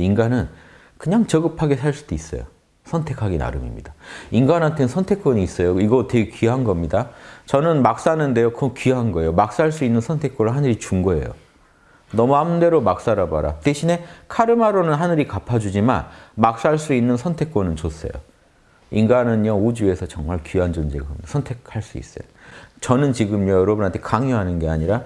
인간은 그냥 저급하게 살 수도 있어요. 선택하기 나름입니다. 인간한테는 선택권이 있어요. 이거 되게 귀한 겁니다. 저는 막 사는데요. 그건 귀한 거예요. 막 살 수 있는 선택권을 하늘이 준 거예요. 너 마음대로 막 살아봐라. 대신에 카르마로는 하늘이 갚아주지만 막 살 수 있는 선택권은 줬어요. 인간은요 우주에서 정말 귀한 존재가 선택할 수 있어요. 저는 지금요 여러분한테 강요하는 게 아니라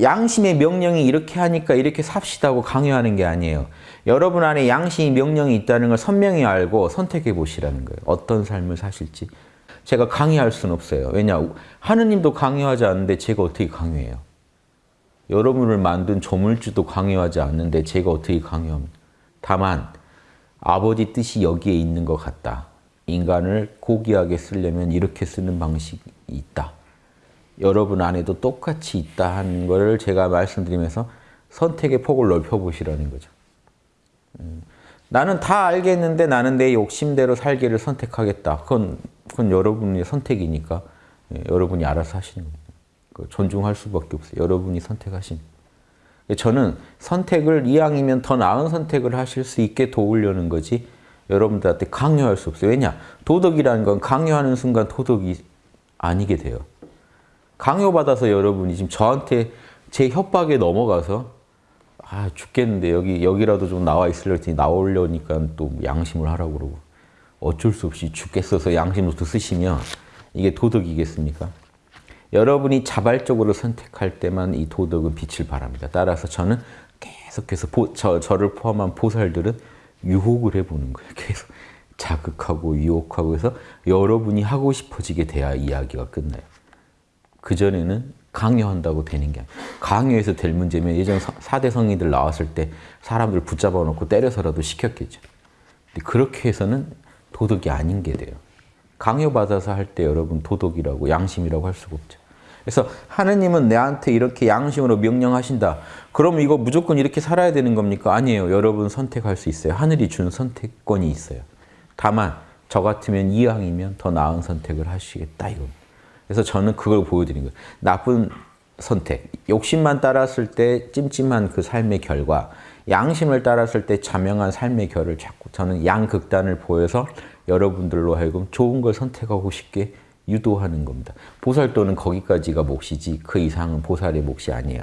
양심의 명령이 이렇게 하니까 이렇게 삽시다고 강요하는 게 아니에요. 여러분 안에 양심의 명령이 있다는 걸 선명히 알고 선택해 보시라는 거예요. 어떤 삶을 사실지. 제가 강요할 수는 없어요. 왜냐 하느님도 강요하지 않는데 제가 어떻게 강요해요. 여러분을 만든 조물주도 강요하지 않는데 제가 어떻게 강요합니까? 다만 아버지 뜻이 여기에 있는 것 같다. 인간을 고귀하게 쓰려면 이렇게 쓰는 방식이 있다. 여러분 안에도 똑같이 있다 하는 것을 제가 말씀드리면서 선택의 폭을 넓혀보시라는 거죠. 음, 나는 다 알겠는데 나는 내 욕심대로 살기를 선택하겠다. 그건, 그건 여러분의 선택이니까 예, 여러분이 알아서 하시는 겁니다. 존중할 수밖에 없어요. 여러분이 선택하신. 저는 선택을 이왕이면 더 나은 선택을 하실 수 있게 도우려는 거지 여러분들한테 강요할 수 없어요. 왜냐? 도덕이라는 건 강요하는 순간 도덕이 아니게 돼요. 강요받아서 여러분이 지금 저한테 제 협박에 넘어가서 아 죽겠는데 여기 여기라도 좀 나와 있으려 했더니 나오려니까 또 양심을 하라고 그러고 어쩔 수 없이 죽겠어서 양심부터 쓰시면 이게 도덕이겠습니까? 여러분이 자발적으로 선택할 때만 이 도덕은 빛을 발합니다. 따라서 저는 계속해서 보, 저, 저를 포함한 보살들은 유혹을 해보는 거예요. 계속 자극하고 유혹하고 해서 여러분이 하고 싶어지게 돼야 이야기가 끝나요. 그전에는 강요한다고 되는 게 아니에요. 강요해서 될 문제면 예전 4대 성인들 나왔을 때 사람들 붙잡아 놓고 때려서라도 시켰겠죠. 근데 그렇게 해서는 도덕이 아닌 게 돼요. 강요받아서 할 때 여러분 도덕이라고 양심이라고 할 수가 없죠. 그래서 하느님은 내한테 이렇게 양심으로 명령하신다. 그럼 이거 무조건 이렇게 살아야 되는 겁니까? 아니에요. 여러분 선택할 수 있어요. 하늘이 준 선택권이 있어요. 다만 저 같으면 이왕이면 더 나은 선택을 하시겠다 이겁니다. 그래서 저는 그걸 보여드린 거예요. 나쁜 선택, 욕심만 따랐을 때 찜찜한 그 삶의 결과, 양심을 따랐을 때 자명한 삶의 결을 자꾸 저는 양극단을 보여서 여러분들로 하여금 좋은 걸 선택하고 싶게 유도하는 겁니다. 보살도는 거기까지가 몫이지 그 이상은 보살의 몫이 아니에요.